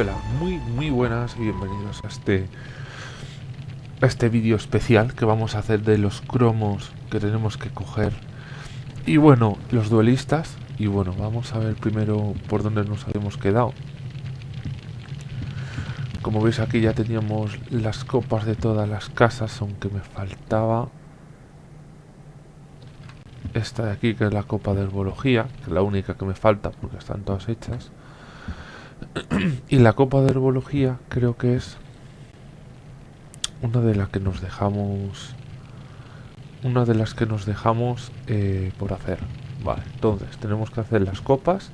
Hola, muy muy buenas y bienvenidos a este a este vídeo especial que vamos a hacer de los cromos que tenemos que coger. Y bueno, los duelistas y bueno, vamos a ver primero por dónde nos habíamos quedado. Como veis aquí ya teníamos las copas de todas las casas aunque me faltaba esta de aquí que es la copa de herbología que es la única que me falta porque están todas hechas y la copa de herbología creo que es una de las que nos dejamos una de las que nos dejamos eh, por hacer. Vale entonces tenemos que hacer las copas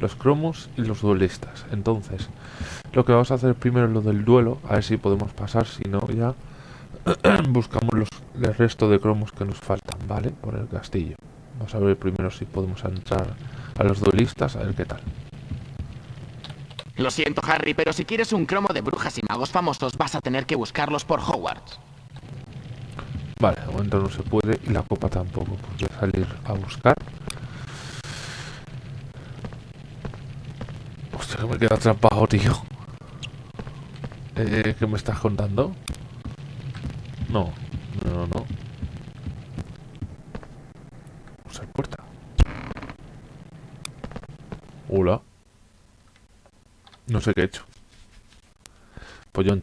los cromos y los duelistas. Entonces lo que vamos a hacer primero es lo del duelo a ver si podemos pasar si no ya buscamos los, el resto de cromos que nos faltan vale por el castillo. Vamos a ver primero si podemos entrar a los duelistas a ver qué tal lo siento, Harry, pero si quieres un cromo de brujas y magos famosos, vas a tener que buscarlos por Hogwarts. Vale, de momento no se puede y la copa tampoco. Pues voy a salir a buscar. Hostia, que me queda atrapado, tío. Eh, ¿Qué me estás contando? No, no, no. Usar puerta. Hola. No sé qué he hecho. Pues yo.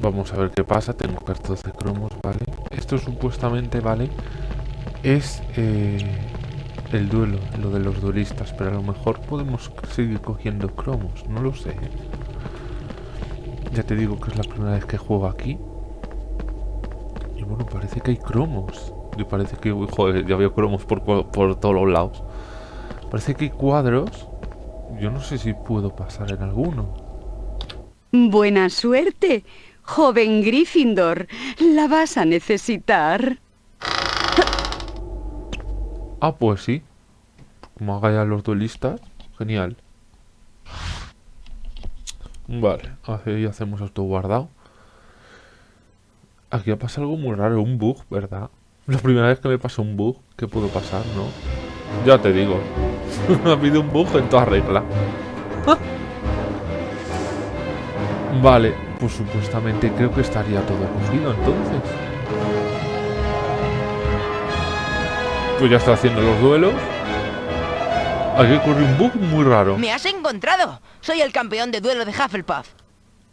Vamos a ver qué pasa. Tengo 14 cromos, ¿vale? Esto supuestamente, ¿vale? Es eh, el duelo, lo de los duelistas. Pero a lo mejor podemos seguir cogiendo cromos. No lo sé. Ya te digo que es la primera vez que juego aquí. Y bueno, parece que hay cromos. Y parece que, joder, ya veo cromos por, por todos los lados. Parece que hay cuadros. Yo no sé si puedo pasar en alguno. Buena suerte, joven Gryffindor. La vas a necesitar. Ah, pues sí. Como haga ya los duelistas. Genial. Vale, así hacemos esto guardado. Aquí ha pasado algo muy raro, un bug, ¿verdad? La primera vez que me pasa un bug, ¿qué pudo pasar, no? Ya te digo. ha habido un bug en toda regla. vale, pues supuestamente creo que estaría todo cogido entonces. Pues ya está haciendo los duelos. Aquí ocurre un bug muy raro. ¡Me has encontrado! Soy el campeón de duelo de Hufflepuff.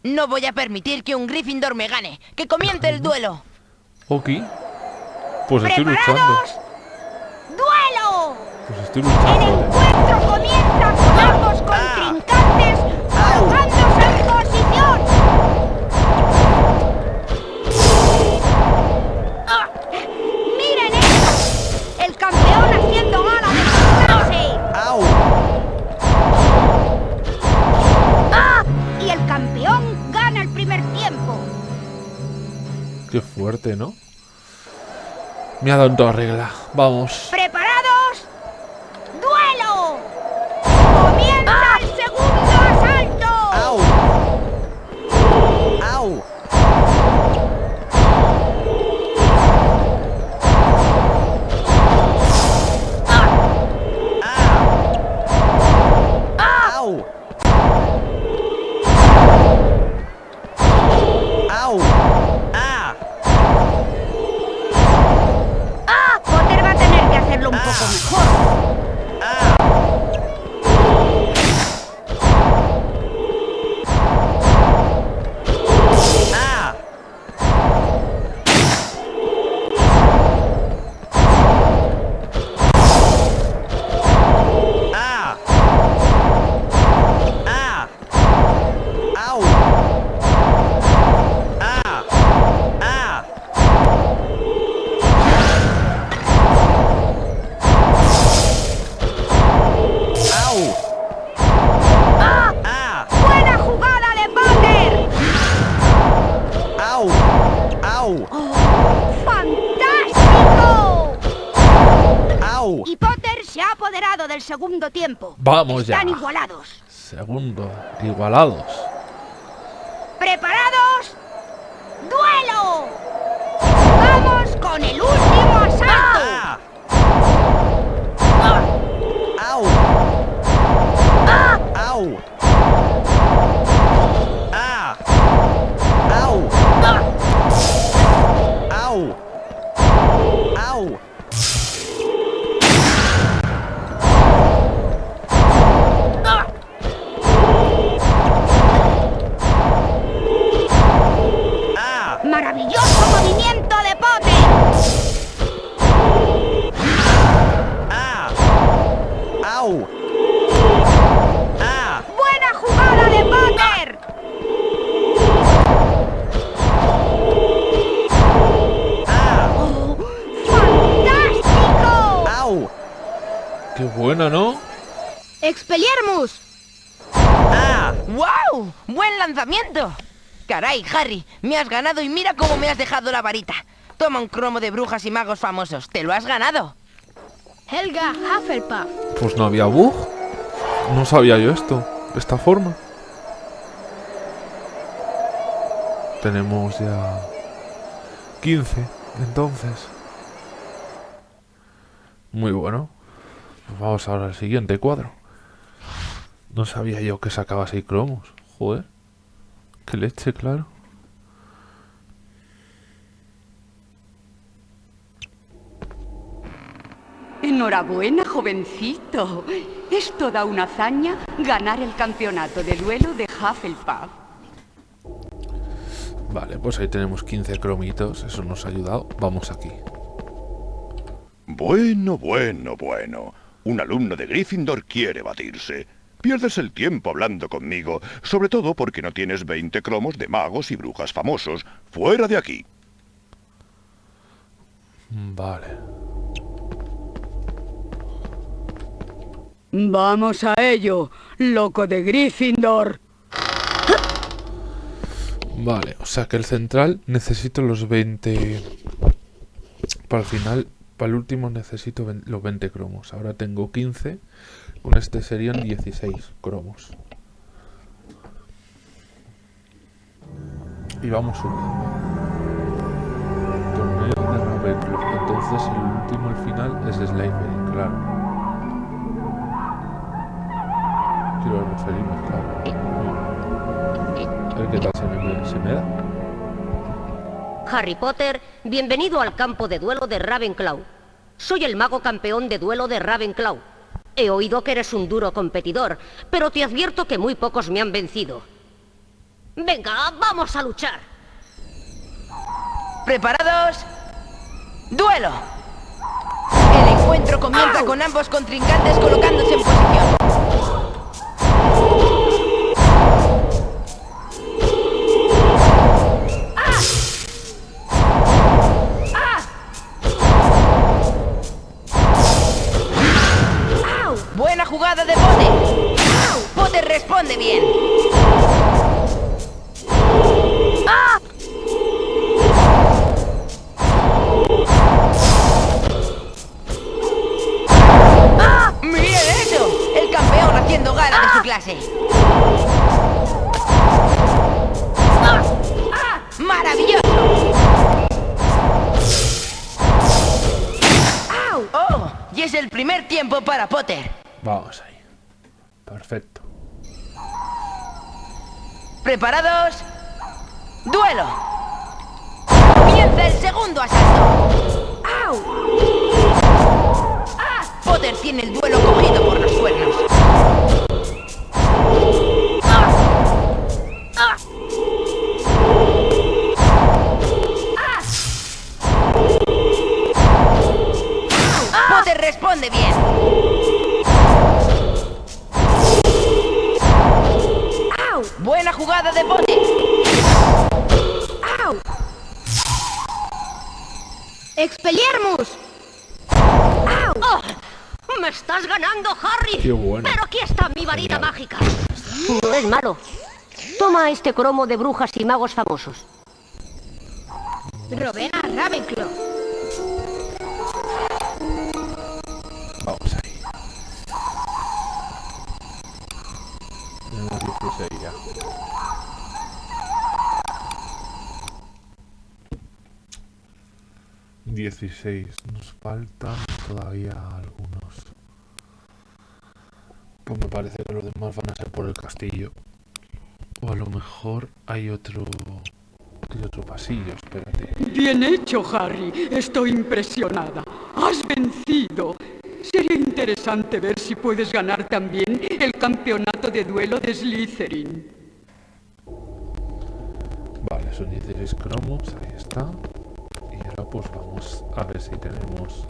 No voy a permitir que un Gryffindor me gane. ¡Que comience el duelo! Ok. Pues estoy luchando. ¡Duelo! Pues estoy luchando. El encuentro comienza con ambos contrincantes colocándose Qué fuerte, ¿no? Me ha dado en toda regla. Vamos. Hacerlo un ¡Au! ¡Ah! ¡Ah! ¡Buena jugada de Potter! ¡Au! ¡Au! ¡Fantástico! ¡Au! Y Potter se ha apoderado del segundo tiempo. Vamos ya. Están igualados. Segundo. Igualados. ¿Preparados? ¡Duelo! ¡Vamos con el último asalto! ¡Ah! ¡Au! ¡Au! ¡Ah! ¡Au! ¡Au! ¡Au! Qué buena, ¿no? ¡Expelliarmus! ¡Ah! ¡Wow! ¡Buen lanzamiento! Caray, Harry, me has ganado y mira cómo me has dejado la varita. Toma un cromo de brujas y magos famosos. ¡Te lo has ganado! Helga Hufflepuff. Pues no había bug. No sabía yo esto. Esta forma. Tenemos ya 15, entonces. Muy bueno. Pues vamos ahora al siguiente cuadro. No sabía yo que sacaba 6 cromos. Joder. Qué leche, claro. Enhorabuena, jovencito. Es toda una hazaña ganar el campeonato de duelo de Hufflepuff. Vale, pues ahí tenemos 15 cromitos. Eso nos ha ayudado. Vamos aquí. Bueno, bueno, bueno. Un alumno de Gryffindor quiere batirse. Pierdes el tiempo hablando conmigo, sobre todo porque no tienes 20 cromos de magos y brujas famosos. Fuera de aquí. Vale. Vamos a ello, loco de Gryffindor. Vale, o sea que el central necesito los 20... Para el final, para el último necesito los 20 cromos. Ahora tengo 15. Con este serían 16 cromos. Y vamos subiendo. Torneo de. Entonces el último, al final, es Slytherin, claro. Quiero referirme, claro. A ver qué tal se se me da. Harry Potter, bienvenido al campo de duelo de Ravenclaw. Soy el mago campeón de duelo de Ravenclaw. He oído que eres un duro competidor, pero te advierto que muy pocos me han vencido. Venga, vamos a luchar. ¿Preparados? ¡Duelo! El encuentro comienza con ambos contrincantes colocándose en posición. Jugada de Potter. Potter responde bien. ¡Ah! ¡Ah! ¡Miren eso! El campeón haciendo gala de su clase. ¡Ah! ¡Ah! ¡Maravilloso! ¡Au! ¡Oh! Y es el primer tiempo para Potter. Vamos ahí. Perfecto. ¿Preparados? ¡Duelo! Comienza el segundo asalto. ¡Au! ¡Ah! Potter tiene el duelo cogido por los cuernos. ¡Ah! ¡Ah! ¡Ah! Responde bien. Buena jugada de Potter. ¡Au! ¡Expelliarmus! ¡Au! ¡Oh! ¡Me estás ganando, Harry! Qué bueno. Pero aquí está mi varita mágica. No es malo. Toma este cromo de brujas y magos famosos. Rowena Ravenclaw. Vamos ahí. sucedía. Dieciséis. Nos faltan todavía algunos. Pues me parece que los demás van a ser por el castillo. O a lo mejor hay otro... Hay otro pasillo, espérate. Bien hecho, Harry. Estoy impresionada. Has vencido. Sería interesante ver si puedes ganar también el campeonato de duelo de Slytherin. Vale, son 16 cromos, ahí está. Y ahora pues vamos a ver si tenemos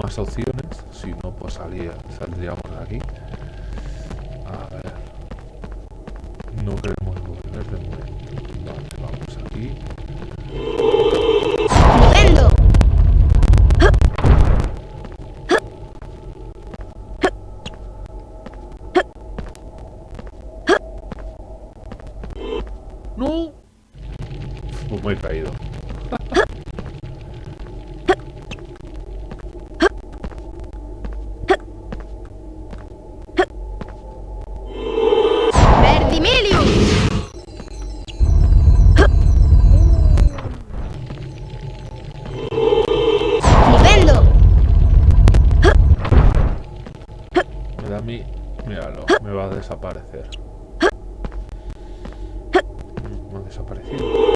más opciones. Si no, pues salía, saldríamos de aquí. A ver. No queremos volver de momento. Vale, vamos aquí. Desaparecer. Mm, Me ha desaparecido.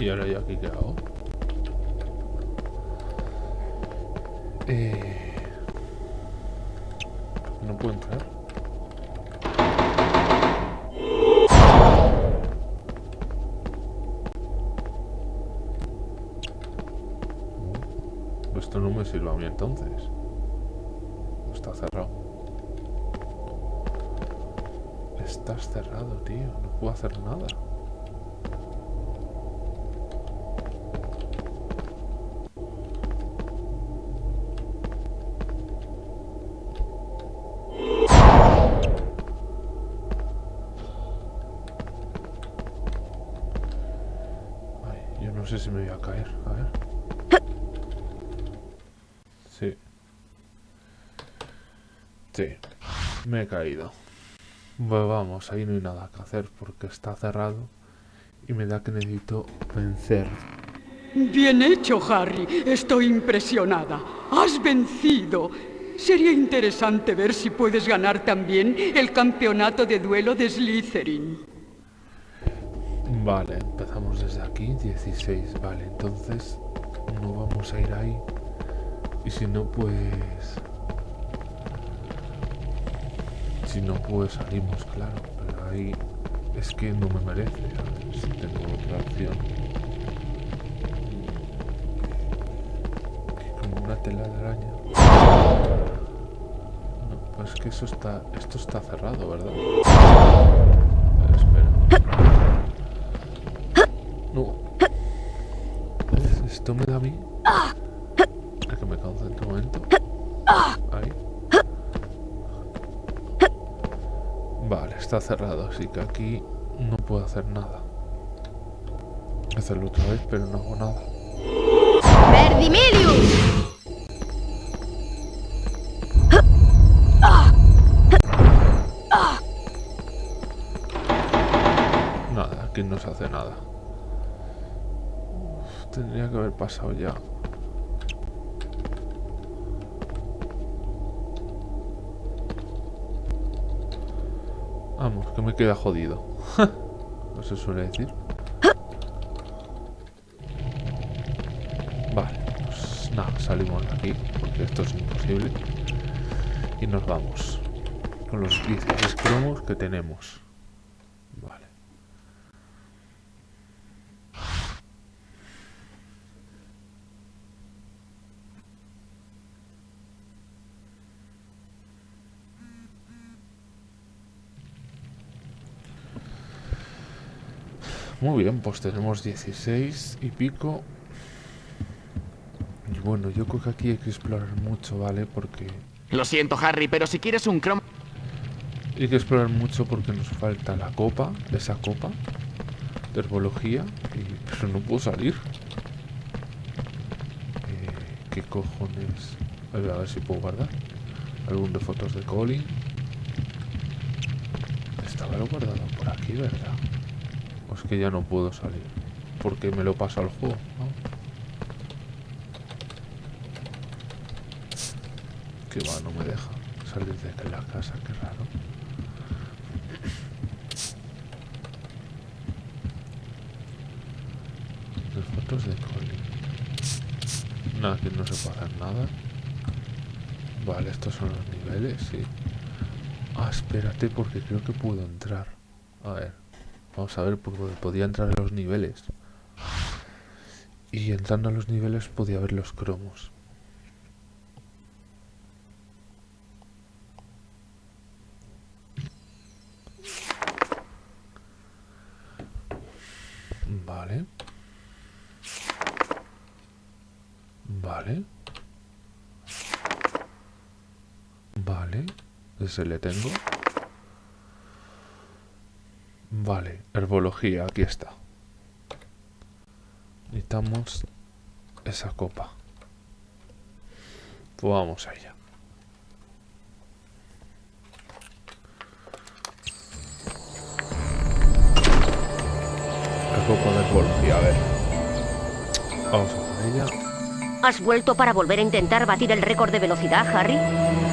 Y ahora yo aquí qué hago. Eh... Puedo entrar. Mm, Esto no me sirve a mí entonces. Está cerrado. Estás cerrado, tío. No puedo hacer nada. Ay, yo no sé si me voy a caer. A ver. Sí. Sí. Me he caído. Pues vamos, ahí no hay nada que hacer porque está cerrado y me da que necesito vencer. Bien hecho, Harry. Estoy impresionada. Has vencido. Sería interesante ver si puedes ganar también el campeonato de duelo de Slytherin. Vale, empezamos desde aquí, 16. Vale, entonces no vamos a ir ahí. Y si no, pues... Si no, pues salimos, claro. Pero ahí es que no me merece. Ver si tengo otra opción. Como una tela de araña. No, pues que eso está... Esto está cerrado, ¿verdad? A ver, espera. No. ¿Ves? Esto me da a mí. A que me concentre un momento. Ahí. Vale, está cerrado, así que aquí no puedo hacer nada. Hacerlo otra vez, pero no hago nada. ¡Verdimilius! Nada, aquí no se hace nada. Uf, tendría que haber pasado ya. Que me queda jodido. no se suele decir. Vale, pues nada, salimos de aquí, porque esto es imposible. Y nos vamos. Con los 16 cromos que tenemos. Vale. Muy bien, pues tenemos 16 y pico. Y bueno, yo creo que aquí hay que explorar mucho, ¿vale? Porque Lo siento, Harry, pero si quieres un cromo... hay que explorar mucho porque nos falta la copa, esa copa. de herbología, y, pero no puedo salir. Eh, ¿Qué cojones? A ver, a ver si puedo guardar. Álbum de fotos de Colin. Estaba lo guardado por aquí, ¿verdad? Es que ya no puedo salir. Porque me lo pasa al juego, ¿no? Que va, no me deja salir de la casa, qué raro. Las fotos de Colin. Nada, que no se hacer nada. Vale, estos son los niveles, sí. Ah, espérate, porque creo que puedo entrar. A ver, vamos a ver, porque podía entrar en los niveles. Y entrando a los niveles podía ver los cromos. Vale. Vale. Vale. Ese le tengo. Vale. Herbología, aquí está. Necesitamos esa copa. Pues vamos a ella. La copa de a ver. Vamos a ella. ¿Has vuelto para volver a intentar batir el récord de velocidad, Harry?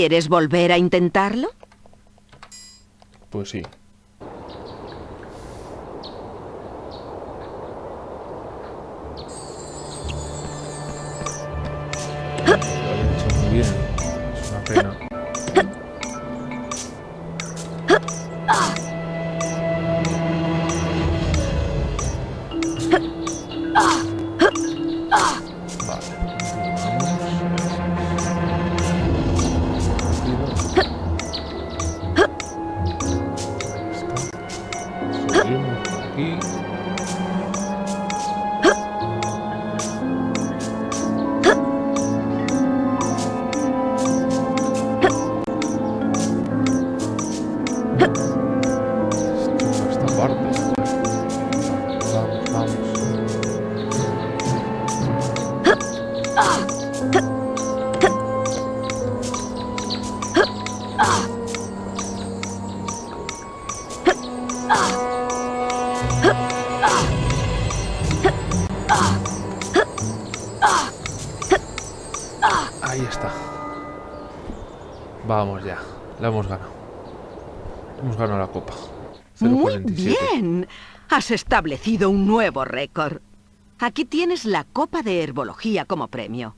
¿Quieres volver a intentarlo? Has establecido un nuevo récord. Aquí tienes la copa de herbología como premio.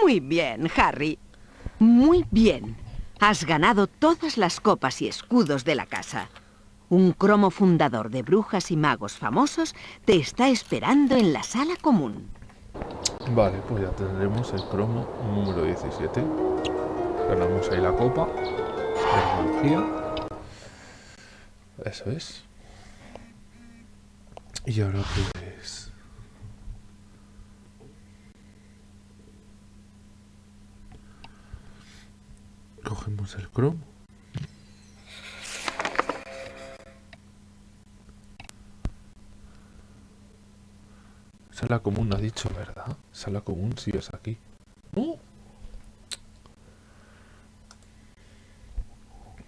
Muy bien, Harry. Muy bien. Has ganado todas las copas y escudos de la casa. Un cromo fundador de brujas y magos famosos te está esperando en la sala común. Vale, pues ya tendremos el cromo número 17. Ganamos ahí la copa. Eso es. Y ahora pues... Cogemos el cromo. Sala común, ha dicho, ¿verdad? Sala común, sí, es aquí. ¡No!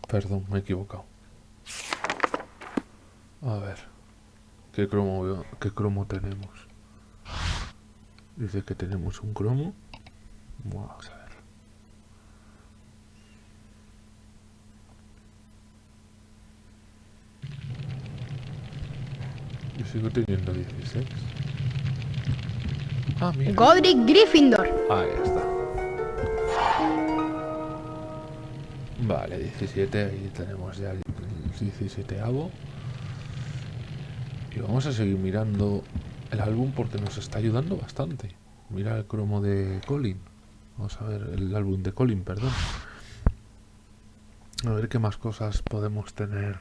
Perdón, me he equivocado. A ver. ¿Qué cromo? ¿Qué cromo tenemos? Dice que tenemos un cromo. Vamos a ver. Yo sigo teniendo 16. Ah, mira. Godric Gryffindor. Ahí está. Vale, 17, ahí tenemos ya el 17 avo. Y vamos a seguir mirando el álbum porque nos está ayudando bastante. Mira el cromo de Colin. Vamos a ver el álbum de Colin, perdón. A ver qué más cosas podemos tener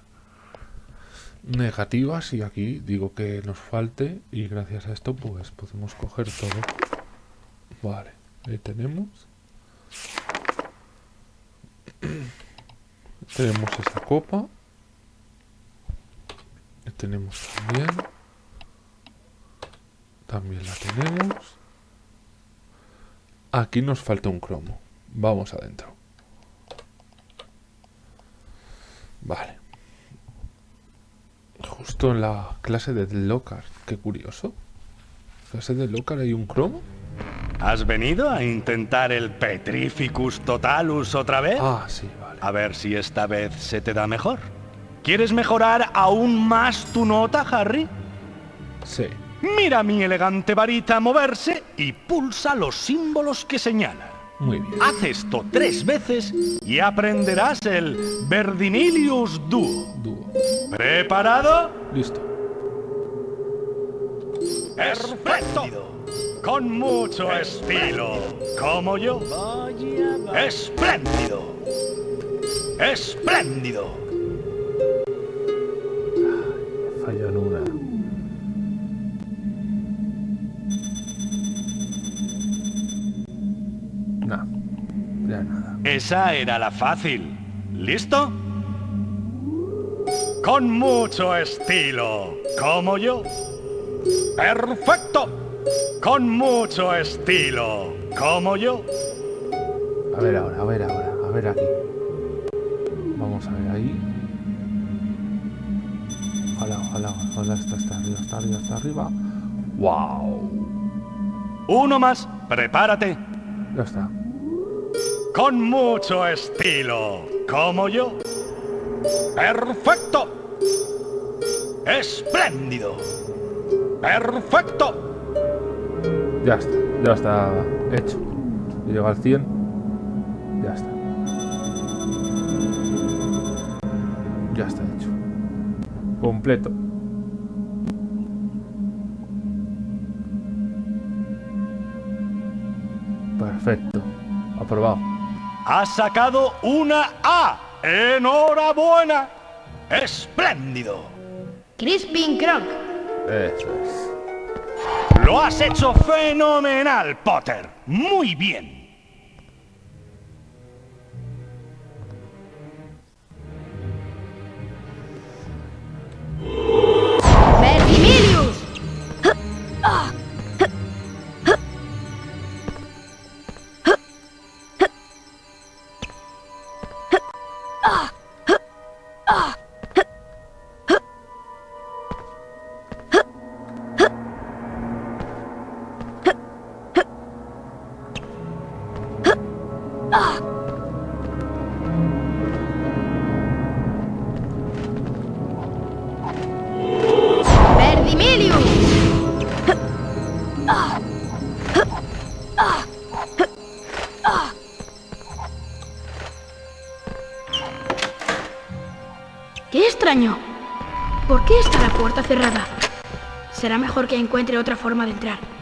negativas y aquí digo que nos falte y gracias a esto pues podemos coger todo vale ahí tenemos tenemos esa copa y tenemos también también la tenemos aquí nos falta un cromo vamos adentro vale Justo en la clase de Lockhart. Qué curioso. ¿Clase de Lockhart hay un cromo? ¿Has venido a intentar el Petrificus Totalus otra vez? Ah, sí, vale. A ver si esta vez se te da mejor. ¿Quieres mejorar aún más tu nota, Harry? Sí. Mira mi elegante varita moverse y pulsa los símbolos que señalan. Muy bien. Haz esto tres veces y aprenderás el Verdinilius Duo. Dúo. ¿Preparado? Listo. ¡Perfecto! Con mucho estilo, como yo. ¡Espléndido! ¡Espléndido! Una. No. Ya nada. Esa era la fácil. ¿Listo? Con mucho estilo, como yo. ¡Perfecto! Con mucho estilo, como yo. A ver ahora, a ver ahora, a ver aquí. Vamos a ver ahí. Ojalá, ojalá, está arriba, está arriba, está arriba. ¡Wow! Uno más, prepárate. Ya está. Con mucho estilo, como yo. ¡Perfecto! ¡Espléndido! ¡Perfecto! Ya está, ya está hecho. Llega al 100. Ya está. Ya está hecho. Completo. Perfecto. Aprobado. Has sacado una A. ¡Enhorabuena! ¡Espléndido! Crispin Croc. Eso es. Lo has hecho fenomenal, Potter. Muy bien. Mejor que encuentre otra forma de entrar.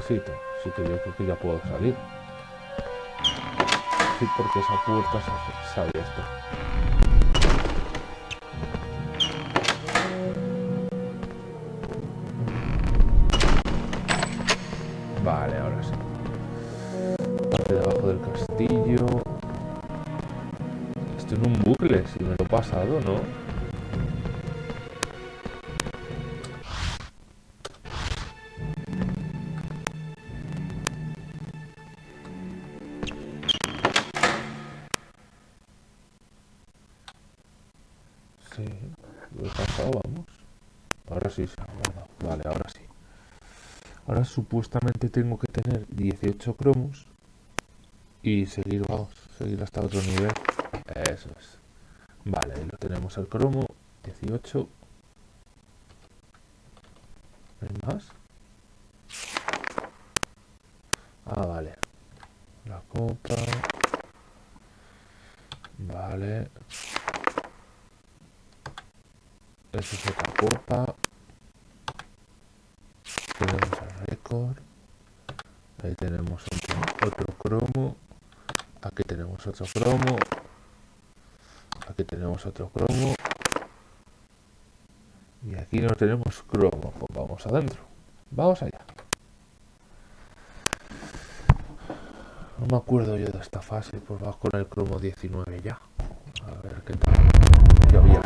Necesito. Así que yo creo que ya puedo salir. Sí, porque esa puerta se se ha abierto. Vale, ahora sí. Parte de abajo del castillo. Estoy en un bucle, si me lo he pasado, ¿no? Tengo que tener 18 cromos y seguir, vamos, seguir hasta otro nivel. Eso es. Vale, lo tenemos el cromo, 18. ¿No hay más? Ah, vale. La copa. Vale. Esa es otra copa. Tenemos el récord. Ahí tenemos otro, cromo. Aquí tenemos otro cromo. Aquí tenemos otro cromo. Y aquí no tenemos cromo. Pues vamos adentro. Vamos allá. No me acuerdo yo de esta fase. Pues vamos con el cromo 19 ya. A ver qué tal. Ya había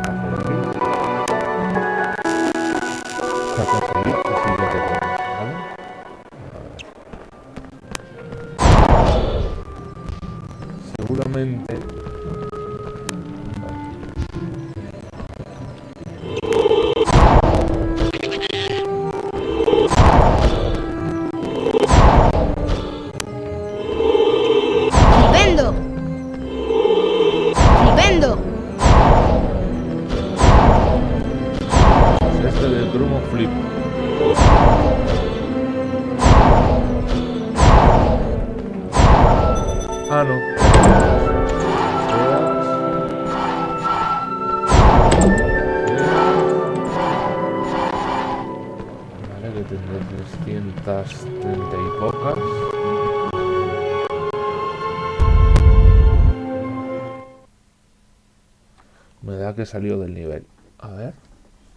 Que salió del nivel. A ver,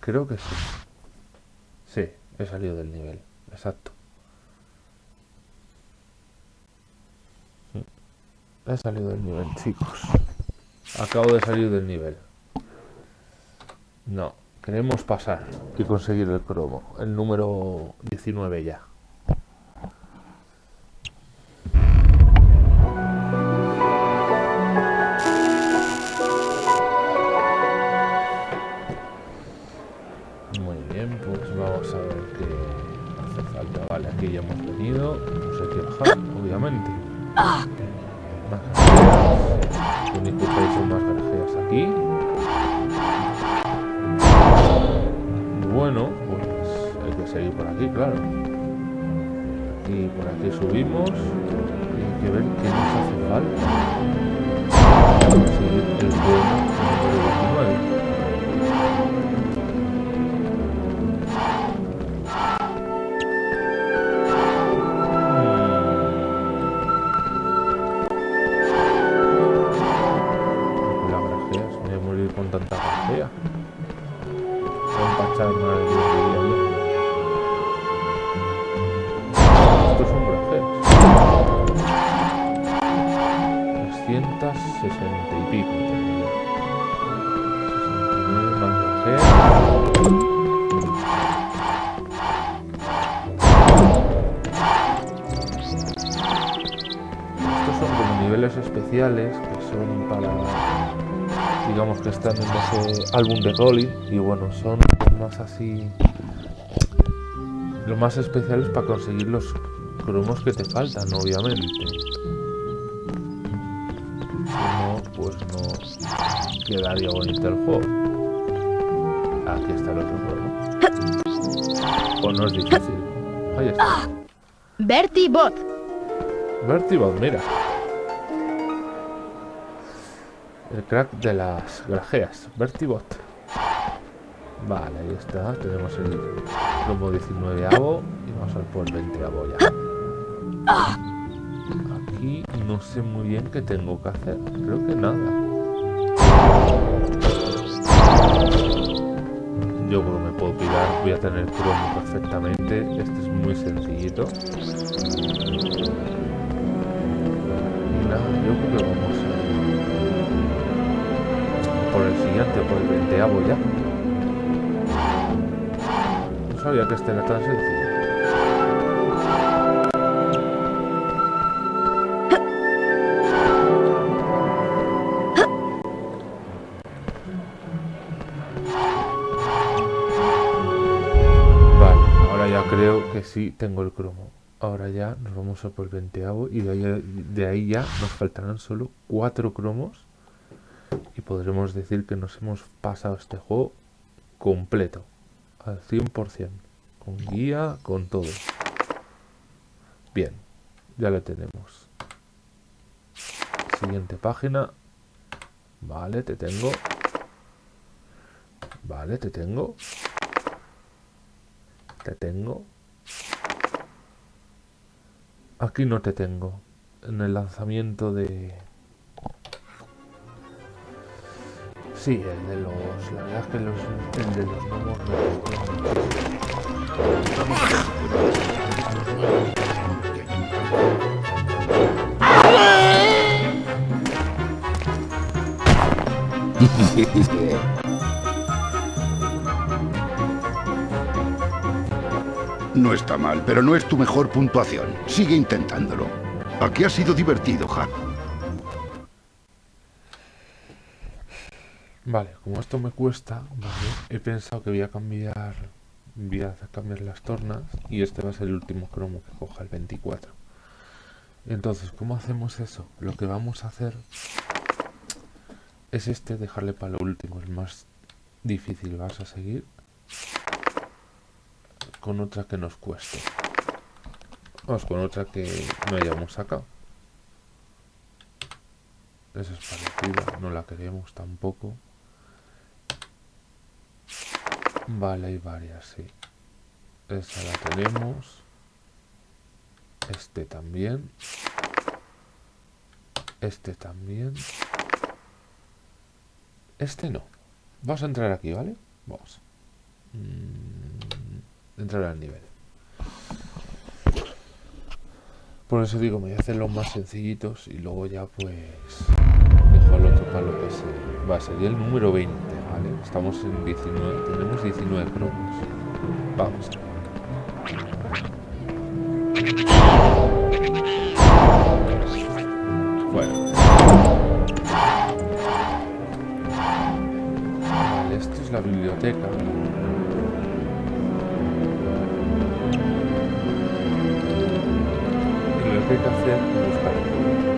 creo que sí. Sí, he salido del nivel. Exacto. He salido del nivel, chicos. Acabo de salir del nivel. No, queremos pasar y conseguir el cromo. El número 19 ya. Muy bien, pues vamos a ver qué hace falta. Vale, aquí ya hemos venido. Hemos hecho el hub, obviamente. Más Tenéis que son más garajeas aquí. Bueno, pues hay que seguir por aquí, claro. Y por aquí subimos. Hay que ver qué nos hace falta. Seguir el pueblo especiales que son para digamos que están en ese álbum de Rolling y bueno son más así lo más especiales para conseguir los cromos que te faltan obviamente. Si no pues no quedaría bonito el juego. Aquí está el otro cromo pues no es difícil. Ahí está. Bertie Bot. Vertibot, mira. El crack de las grajeas. Vertibot. Vale, ahí está. Tenemos el cromo 19 avo y vamos a por el 20 avo ya. Aquí no sé muy bien qué tengo que hacer. Creo que nada. Yo creo me puedo pirar. Voy a tener cromo perfectamente. Este es muy sencillito. Por el 20 ya. No sabía que este era tan sencillo. Vale, ahora ya creo que sí tengo el cromo. Ahora ya nos vamos a por el 20 y de ahí, ya nos faltarán solo cuatro cromos y podremos decir que nos hemos pasado este juego completo, al 100%, con guía, con todo. Bien, ya lo tenemos. Siguiente página. Vale, te tengo. Vale, te tengo. Te tengo. Aquí no te tengo. En el lanzamiento de... Sí, el de los... La verdad es que los, el de los no No está mal, pero no es tu mejor puntuación. Sigue intentándolo. Aquí ha sido divertido, Jack. Vale, como esto me cuesta, vale, he pensado que voy a cambiar, voy a cambiar las tornas y este va a ser el último cromo que coja el 24. Entonces, ¿cómo hacemos eso? Lo que vamos a hacer es este, dejarle para lo último, el más difícil. Vas a seguir con otra que nos cueste. Vamos con otra que no hayamos sacado. Esa es parecida, no la queremos tampoco. Vale, hay varias, sí. Esa la tenemos. Este también. Este también. Este no. Vamos a entrar aquí, ¿vale? Vamos. Mm, entrar al nivel. Por eso digo, me voy a hacer los más sencillitos y luego ya pues dejo al otro para lo que se va. Sería el número 20, ¿vale? Estamos en 19, tenemos 19 cromos. Vamos. Bueno. Vale, esto es la biblioteca. Lo que es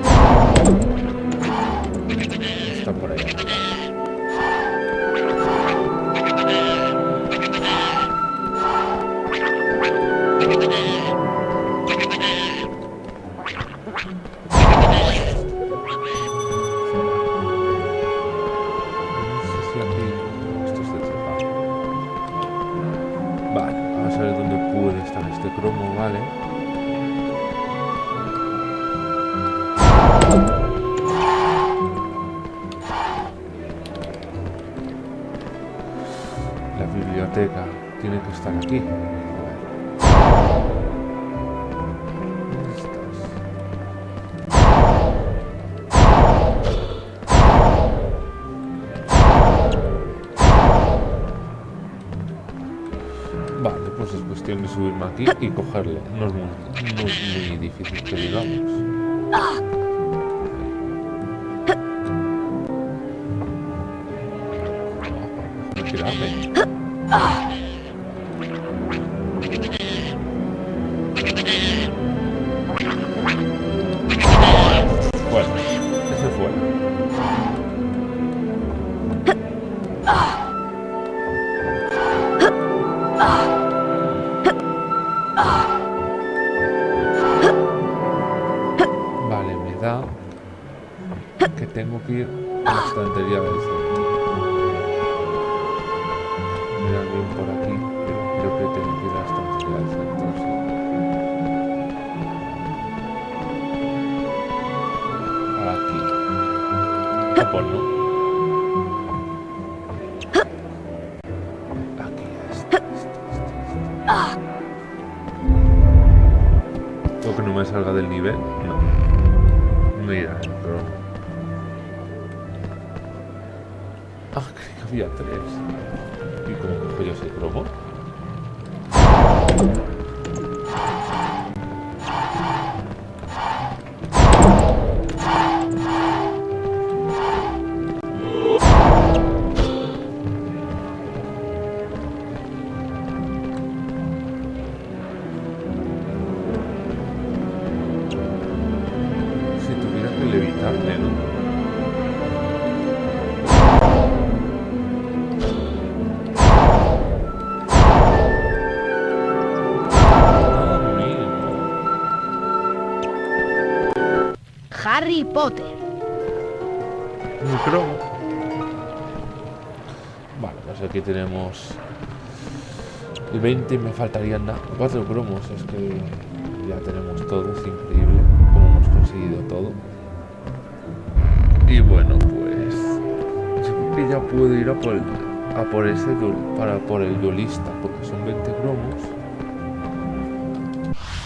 no me salga del nivel? No. Mira, cromo. Ah, que había tres. ¿Y cómo cojo yo ese cromo? Potter. Cromo. Vale, pues aquí tenemos el 20 y me faltarían. Cuatro cromos, es que ya tenemos todo, es increíble cómo hemos conseguido todo. Y bueno, pues yo creo que ya puedo ir a por, el- a por ese duel- para por el duelista, porque son 20 cromos.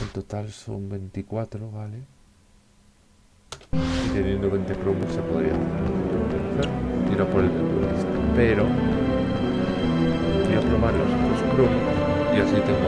En total son 24, ¿vale? Teniendo 20 cromos se podría hacer a por el. Pero voy a probar los otros cromos y así tengo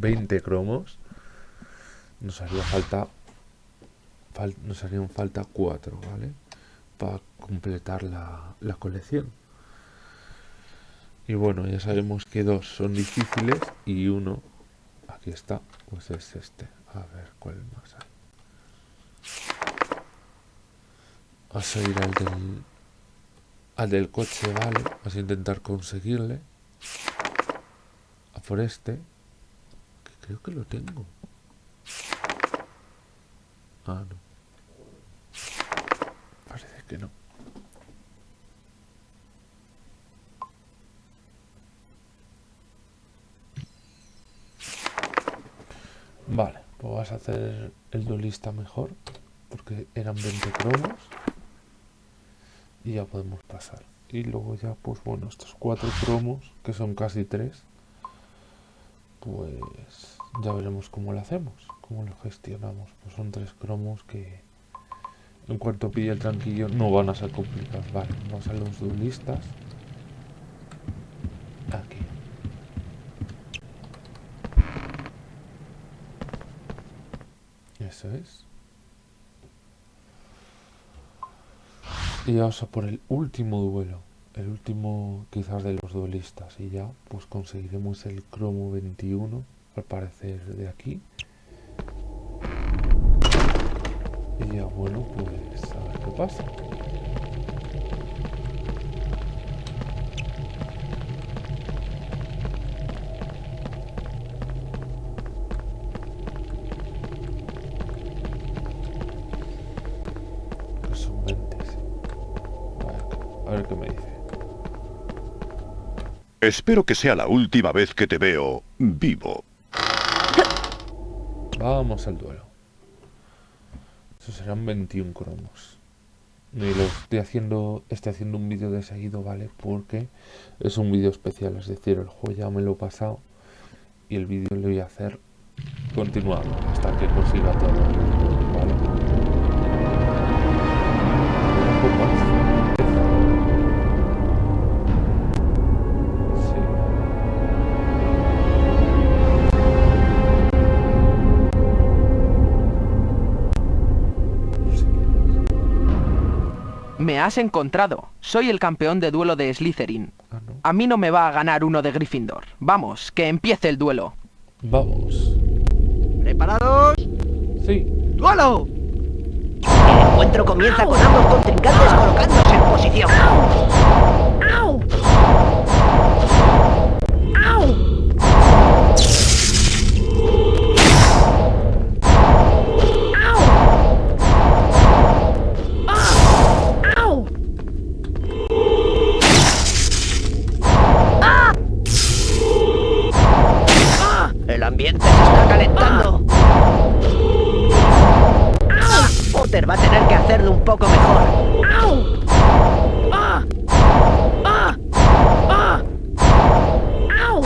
Pues ya tenemos 20 cromos. Nos haría falta... fal- nos harían falta 4, ¿vale? Para completar la, la colección. Y bueno, ya sabemos que dos son difíciles y uno, aquí está, pues es este. A ver, ¿cuál más hay? Vas a ir al del, al del coche, vale. Vas a intentar conseguirle. A por este. Creo que lo tengo. Ah, no. Parece que no. Vale, pues vas a hacer el duelista mejor. Porque eran 20 cromos. Y ya podemos pasar. Y luego ya, pues bueno, estos cuatro cromos, que son casi tres. Pues ya veremos cómo lo hacemos. Cómo lo gestionamos. Pues son tres cromos que en cuanto pille el tranquillo no van a ser complicados. Vale, vamos a los duelistas. Aquí. Eso es. Y vamos a por el último duelo. El último quizás de los duelistas. Y ya pues conseguiremos el cromo 21. al parecer de aquí. Y ya bueno, pues a ver qué pasa. Espero que sea la última vez que te veo vivo. Vamos al duelo. Eso serán 21 cromos. Y lo estoy haciendo, estoy haciendo un vídeo de seguido, ¿vale? Porque es un vídeo especial, es decir, el juego ya me lo he pasado y el vídeo lo voy a hacer continuado hasta que consiga todo, Me has encontrado. Soy el campeón de duelo de Slytherin. Ah, no. A mí no me va a ganar uno de Gryffindor. Vamos, que empiece el duelo. Vamos. ¿Preparados? Sí. ¡Duelo! El encuentro comienza con ambos contrincantes colocándose en posición. ¡Au! ¡Au! Ambiente se está calentando. Potter va a tener que hacerlo un poco mejor. ¡Au! ¡Ah! ¡Ah! ¡Ah! ¡Au!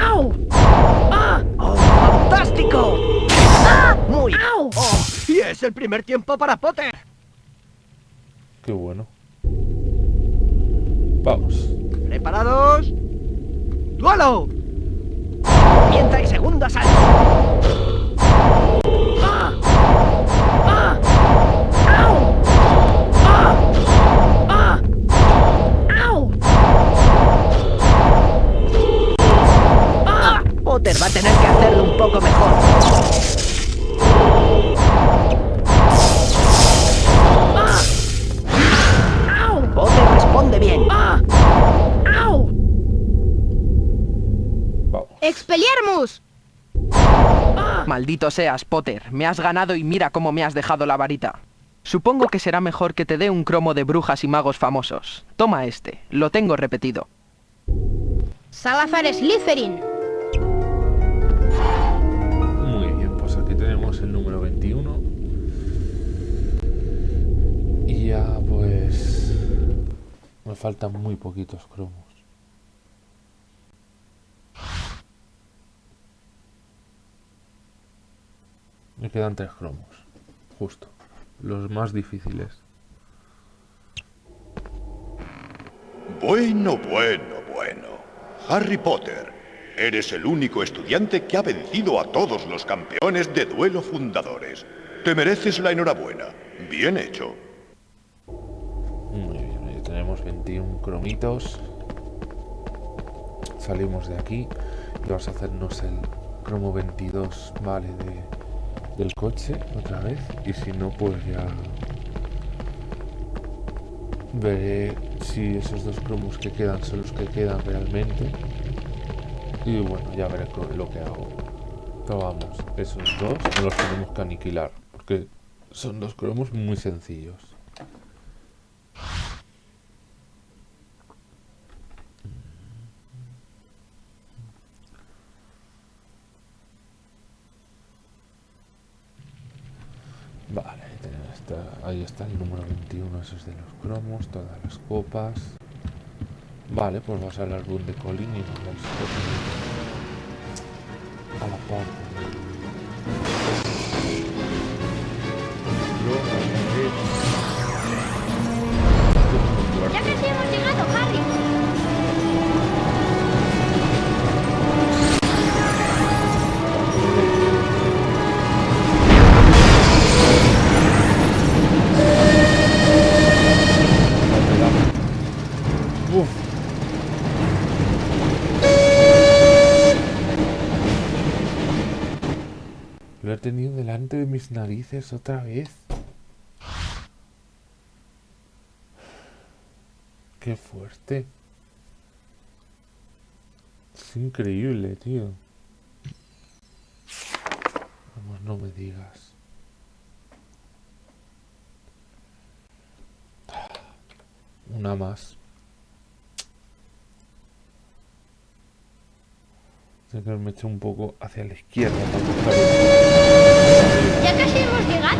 ¡Au! ¡Ah! ¡Oh, fantástico! Muy. ¡Au! Oh, y es el primer tiempo para Potter. Qué bueno. Vamos. ¿Preparados? ¡Duelo! Comienza el segundo asalto. ¡Ah! ¡Ah! ¡Ah! ¡Ah! ¡Ah! Potter va a tener que hacerlo un poco mejor. ¡Au! Potter responde bien. ¡Ah! ¡Expelliarmus! Maldito seas, Potter. Me has ganado y mira cómo me has dejado la varita. Supongo que será mejor que te dé un cromo de brujas y magos famosos. Toma este, lo tengo repetido. Salazar Slytherin. Muy bien, pues aquí tenemos el número 21. Y ya pues... Me faltan muy poquitos cromos. Me quedan tres cromos. Justo. Los más difíciles. Bueno, bueno, bueno. Harry Potter, eres el único estudiante que ha vencido a todos los campeones de duelo fundadores. Te mereces la enhorabuena. Bien hecho. Muy bien, ya tenemos 21 cromitos. Salimos de aquí y vamos a hacernos el cromo 22, vale, de, del coche otra vez. Y si no, pues ya veré si esos dos cromos que quedan son los que quedan realmente. Y bueno, ya veré lo que hago. Pero vamos, esos dos no los tenemos que aniquilar. Porque son dos cromos muy sencillos. Vale, esta- ahí está el número 21, esos de los cromos, todas las copas. Vale, pues vamos al álbum de Colin y vamos a la parte delante de mis narices otra vez. Qué fuerte. Es increíble, tío. Vamos, no me digas. Una más. Tengo que me eché un poco hacia la izquierda para.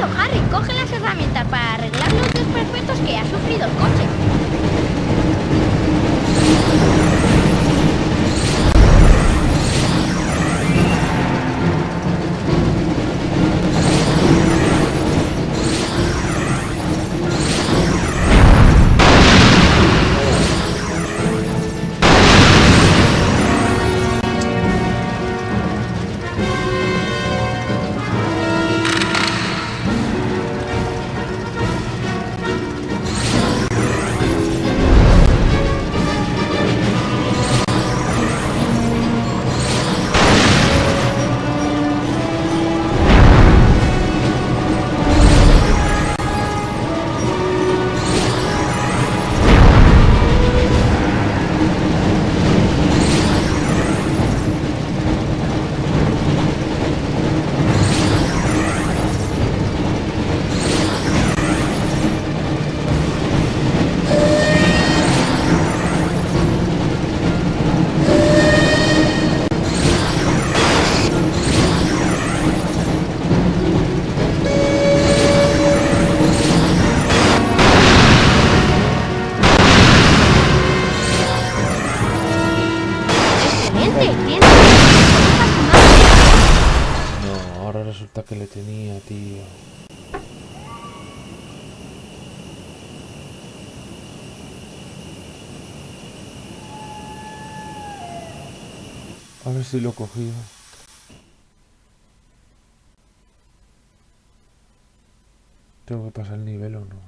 Harry. Coge las herramientas para arreglar los desperfectos que ha sufrido el coche. Que le tenía, tío. A ver si lo cogido. Tengo que pasar el nivel o no,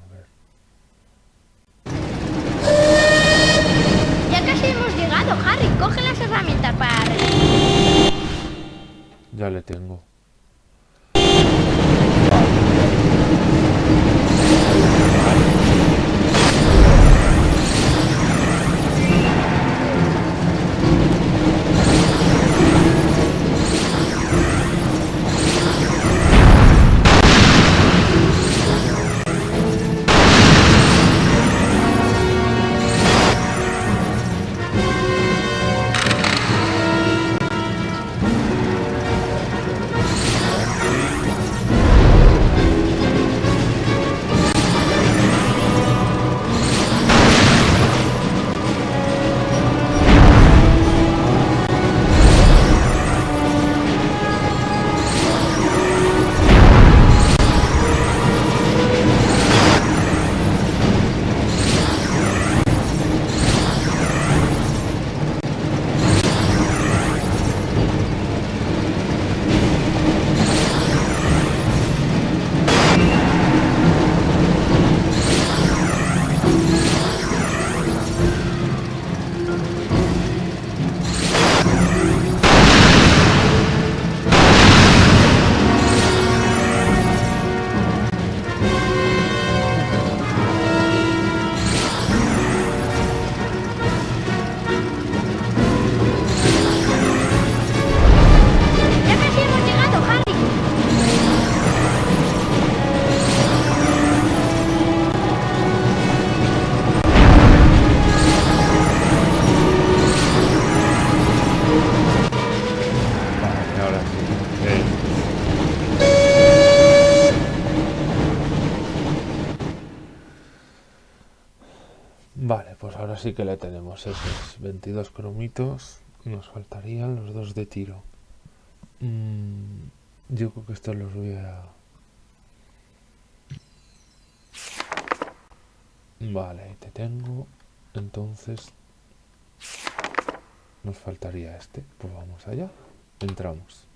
ahora sí que le tenemos esos 22 cromitos. Nos faltarían los dos de tiro. Mm, yo creo que estos los voy a... Vale, te tengo. Entonces... Nos faltaría este. Pues vamos allá. Entramos.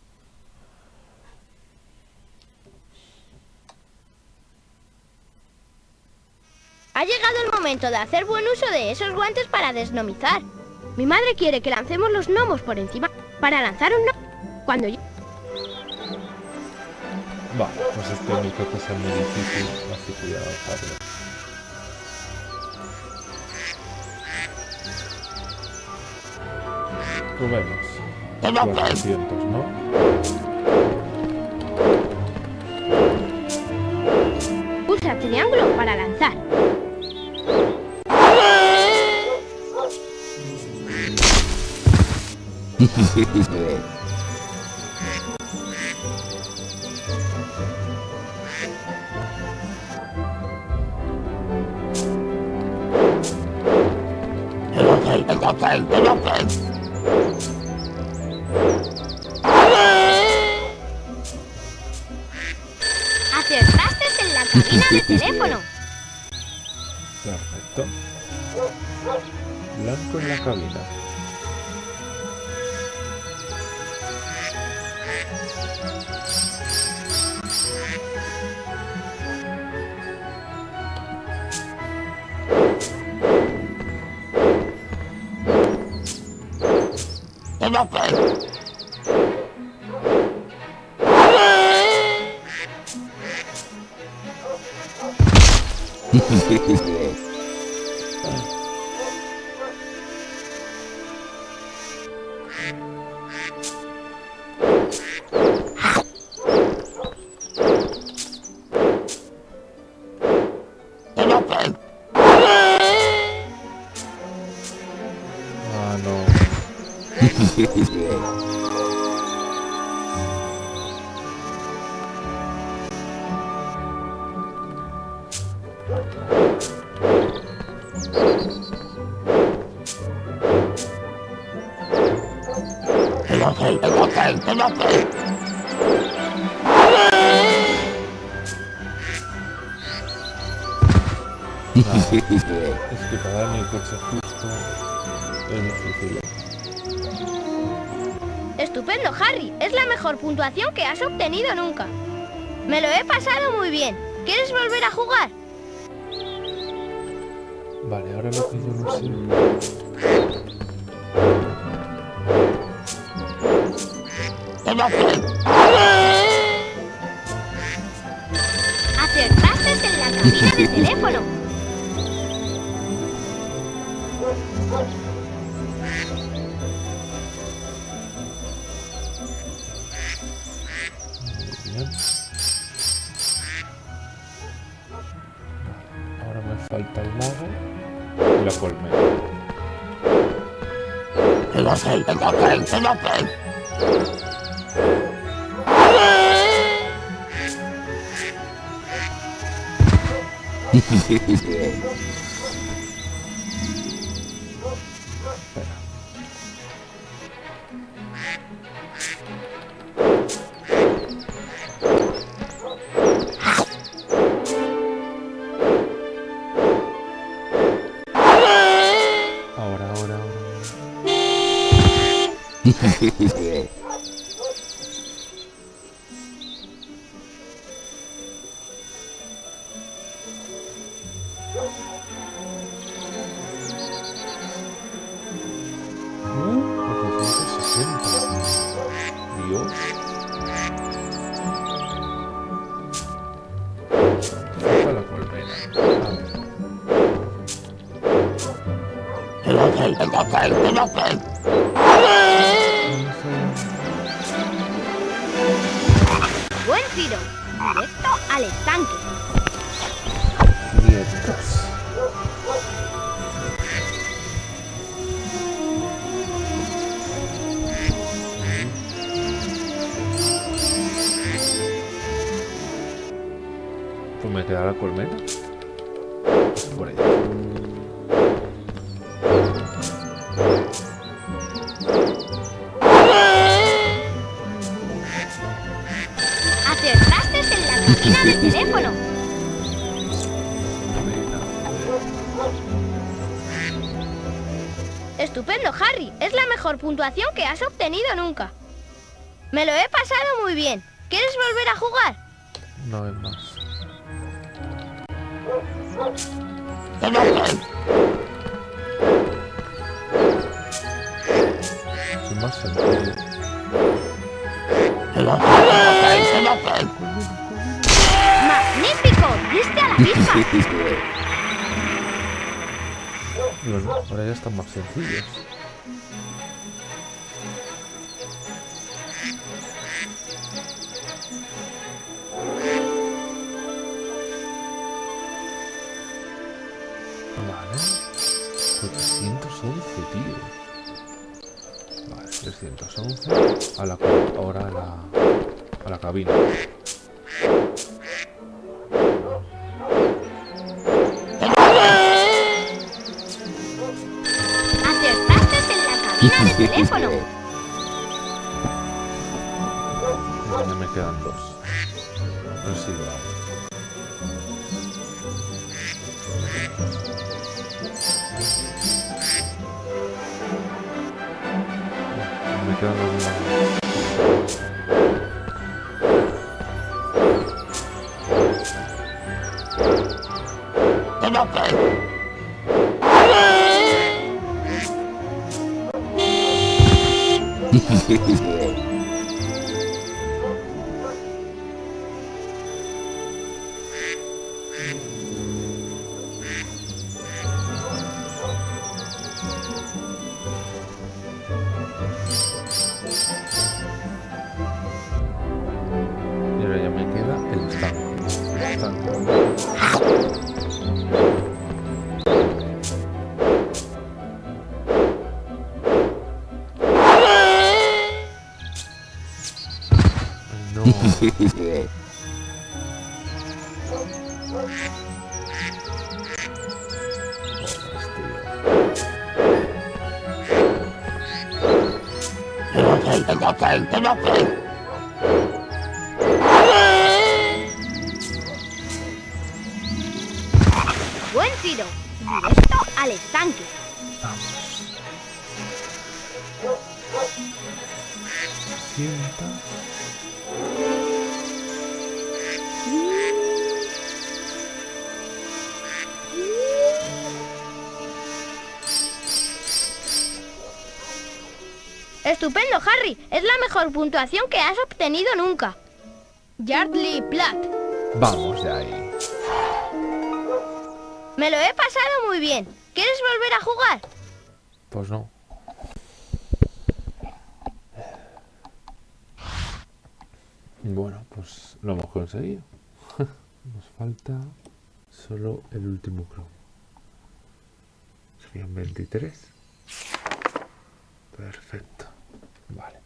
Ha llegado el momento de hacer buen uso de esos guantes para desnomizar. Mi madre quiere que lancemos los gnomos por encima para lanzar un gnomo. Cuando yo... Vale, pues este no creo que sea muy difícil, así que voy a avanzarlo. Probemos. 400, ¿no? Usa triángulo para lanzar. Acertaste en la cabina de teléfono. Perfecto. Blanco en la cabina. Ah, puntuación que has obtenido nunca. Me lo he pasado muy bien. ¿Quieres volver a jugar? Falta el lago y la colmena. Ahora, puntuación que has obtenido nunca. Me lo he pasado muy bien. ¿Quieres volver a jugar? No es más. Es más. ¡Magnífico! ¡Diste a la! Bueno, ahora ya están más sencillos. 211 a la, ahora a la, a la cabina. ¡Acertaste en la cabina de teléfono! Mejor puntuación que has obtenido nunca. Yardley Platt. Vamos de ahí. Me lo he pasado muy bien. ¿Quieres volver a jugar? Pues no. Bueno, pues lo hemos conseguido. Nos falta solo el último cromo. Serían 23. Perfecto. Vale.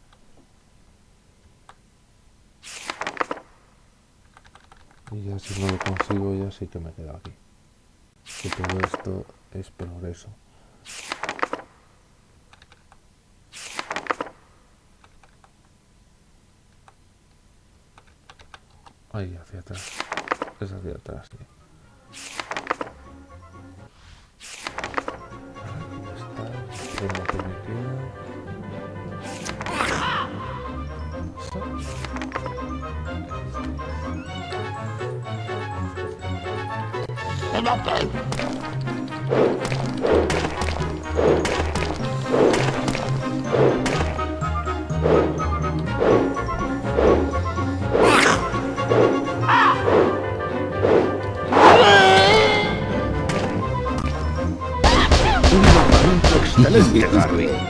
Y ya si no lo consigo ya sí que me quedo aquí. Que todo esto es progreso. Ahí, hacia atrás. Es hacia atrás, sí. ¿Dónde está? Excelente, Harry.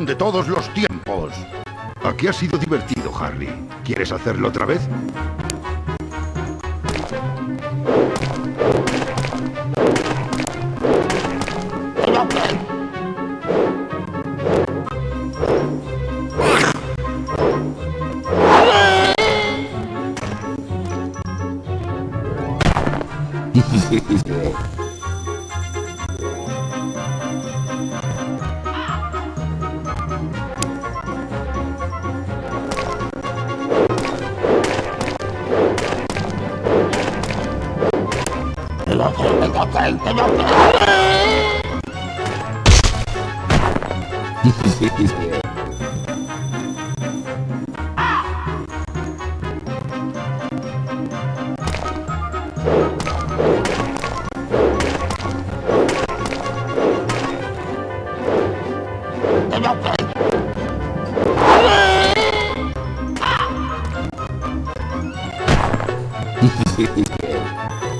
de todos los tiempos. Aquí ha sido divertido, Harry. ¿Quieres hacerlo otra vez? No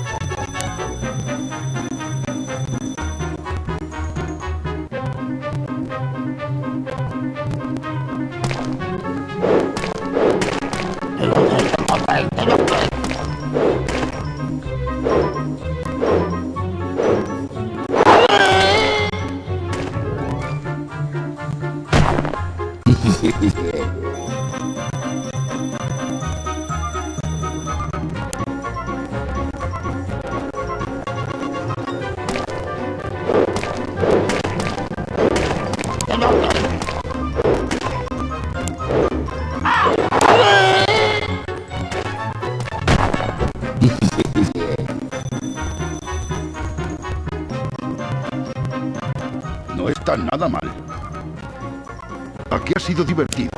sido divertido,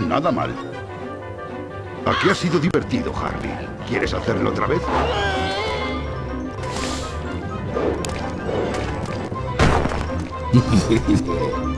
nada mal. Aquí ha sido divertido, Harry. ¿Quieres hacerlo otra vez?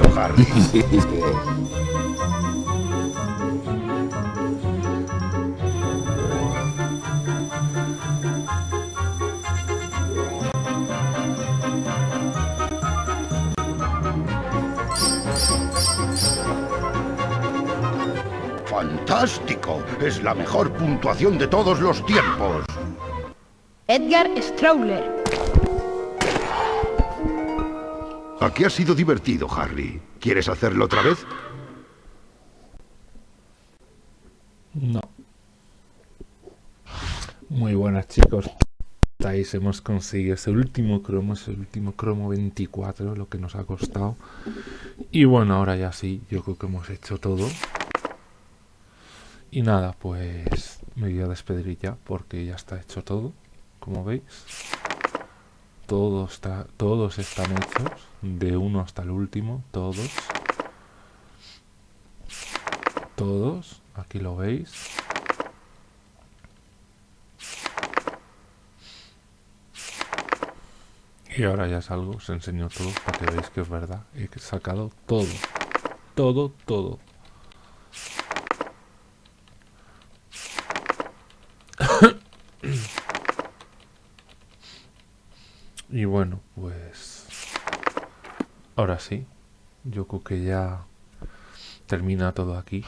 Maravilloso, Harry. ¡Fantástico! Es la mejor puntuación de todos los tiempos. Edgar Strowler. Aquí ha sido divertido, Harry. ¿Quieres hacerlo otra vez? No. Muy buenas chicos. Estáis, hemos conseguido ese último cromo, ese último cromo 24, lo que nos ha costado. Y bueno, ahora ya sí, yo creo que hemos hecho todo. Y nada, pues me voy a despedir ya porque ya está hecho todo, como veis. Todo está, todos están hechos, de uno hasta el último, todos. Todos, aquí lo veis. Y ahora ya salgo, os enseño todo para que veáis que es verdad. He sacado todo, todo, todo. y bueno, pues ahora sí, yo creo que ya termina todo aquí.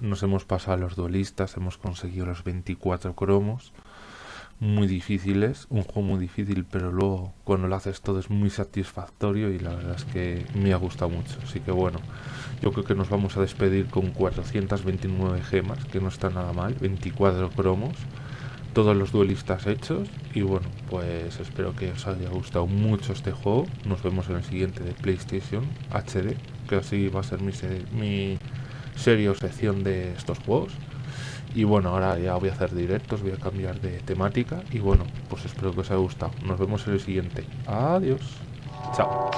Nos hemos pasado a los duelistas, hemos conseguido los 24 cromos. Muy difíciles, un juego muy difícil, pero luego cuando lo haces todo es muy satisfactorio y la verdad es que me ha gustado mucho. Así que bueno, yo creo que nos vamos a despedir con 429 gemas, que no está nada mal, 24 cromos todos los duelistas hechos y bueno pues espero que os haya gustado mucho este juego. Nos vemos en el siguiente de PlayStation HD que así va a ser mi, se mi serie o sección de estos juegos. Y bueno ahora ya voy a hacer directos voy a cambiar de temática y bueno pues espero que os haya gustado. Nos vemos en el siguiente. Adiós. Chao